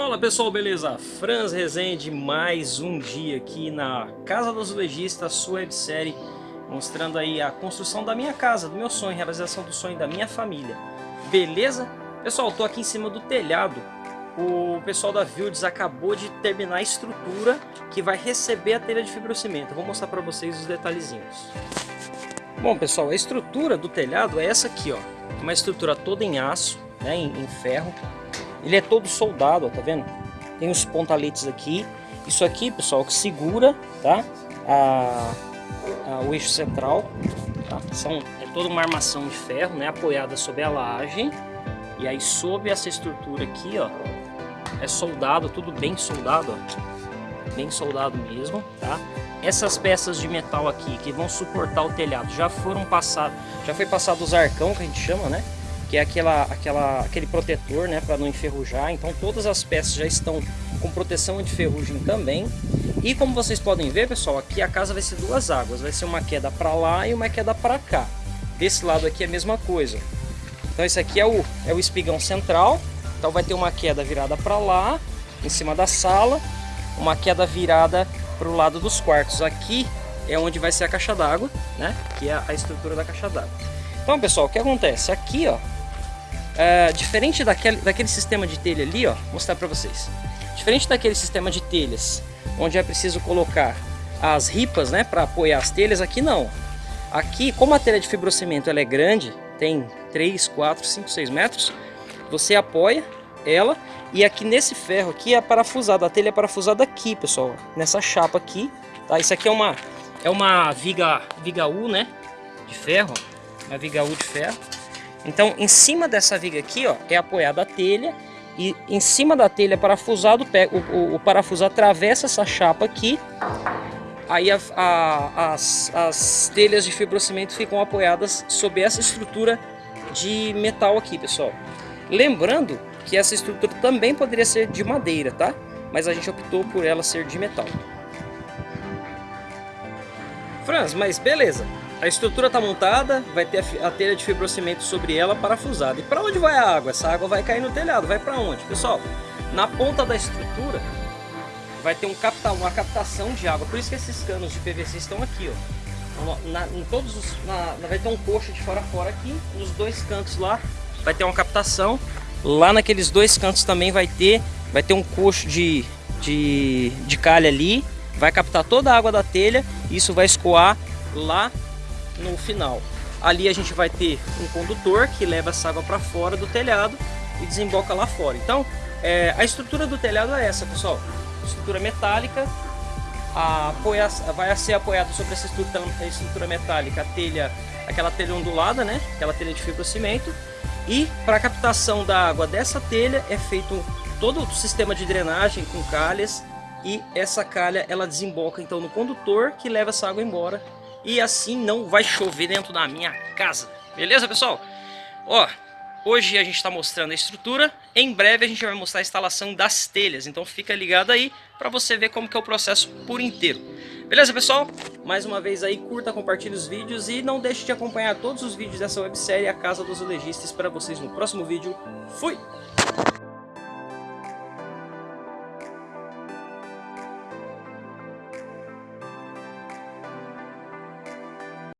Fala pessoal, beleza? Franz Rezende, mais um dia aqui na Casa dos Legistas, sua websérie, mostrando aí a construção da minha casa, do meu sonho, realização do sonho da minha família. Beleza? Pessoal, tô aqui em cima do telhado. O pessoal da Vildes acabou de terminar a estrutura que vai receber a telha de fibrocimento. Vou mostrar para vocês os detalhezinhos. Bom pessoal, a estrutura do telhado é essa aqui, ó. Uma estrutura toda em aço, né, em ferro ele é todo soldado, ó, tá vendo? Tem os pontaletes aqui. Isso aqui, pessoal, que segura, tá? A, a, o eixo central, tá? São, é toda uma armação de ferro, né? Apoiada sobre a laje. E aí, sob essa estrutura aqui, ó, é soldado, tudo bem soldado, ó. Bem soldado mesmo, tá? Essas peças de metal aqui que vão suportar o telhado já foram passados, já foi passado os arcão que a gente chama, né? Que é aquela, aquela, aquele protetor né, para não enferrujar. Então todas as peças já estão com proteção anti-ferrugem também. E como vocês podem ver, pessoal, aqui a casa vai ser duas águas. Vai ser uma queda para lá e uma queda para cá. Desse lado aqui é a mesma coisa. Então esse aqui é o, é o espigão central. Então vai ter uma queda virada para lá, em cima da sala. Uma queda virada para o lado dos quartos. Aqui é onde vai ser a caixa d'água, né? Que é a estrutura da caixa d'água. Então, pessoal, o que acontece? Aqui, ó, é, diferente daquele, daquele sistema de telha ali, ó, vou mostrar para vocês. Diferente daquele sistema de telhas, onde é preciso colocar as ripas, né, para apoiar as telhas, aqui não. Aqui, como a telha de fibrocimento ela é grande, tem 3, 4, 5, 6 metros, você apoia ela e aqui nesse ferro aqui é parafusado, a telha é parafusada aqui, pessoal, nessa chapa aqui, tá? Isso aqui é uma é uma viga viga U, né, de ferro, uma viga U de ferro. Então, em cima dessa viga aqui, ó, é apoiada a telha e em cima da telha parafusado, o, o, o parafuso atravessa essa chapa aqui, aí a, a, as, as telhas de fibrocimento ficam apoiadas sob essa estrutura de metal aqui, pessoal. Lembrando que essa estrutura também poderia ser de madeira, tá? Mas a gente optou por ela ser de metal. Franz, mas beleza. A estrutura está montada, vai ter a telha de fibrocimento sobre ela parafusada. E para onde vai a água? Essa água vai cair no telhado. Vai para onde? Pessoal, na ponta da estrutura vai ter um capta, uma captação de água. Por isso que esses canos de PVC estão aqui, ó. Na, em todos os, na, vai ter um coxo de fora a fora aqui. Nos dois cantos lá vai ter uma captação. Lá naqueles dois cantos também vai ter, vai ter um coxo de, de, de calha ali. Vai captar toda a água da telha. Isso vai escoar lá no final. Ali a gente vai ter um condutor que leva essa água para fora do telhado e desemboca lá fora. Então, é, a estrutura do telhado é essa, pessoal. Estrutura metálica, apoia, vai ser apoiado sobre essa estrutura, estrutura metálica a telha, aquela telha ondulada, né? Aquela telha de fibrocimento. E para a captação da água dessa telha é feito todo o sistema de drenagem com calhas e essa calha ela desemboca então no condutor que leva essa água embora e assim não vai chover dentro da minha casa. Beleza, pessoal? Ó, hoje a gente está mostrando a estrutura, em breve a gente vai mostrar a instalação das telhas, então fica ligado aí para você ver como que é o processo por inteiro. Beleza, pessoal? Mais uma vez aí, curta, compartilhe os vídeos e não deixe de acompanhar todos os vídeos dessa websérie A Casa dos Legistas para vocês no próximo vídeo. Fui!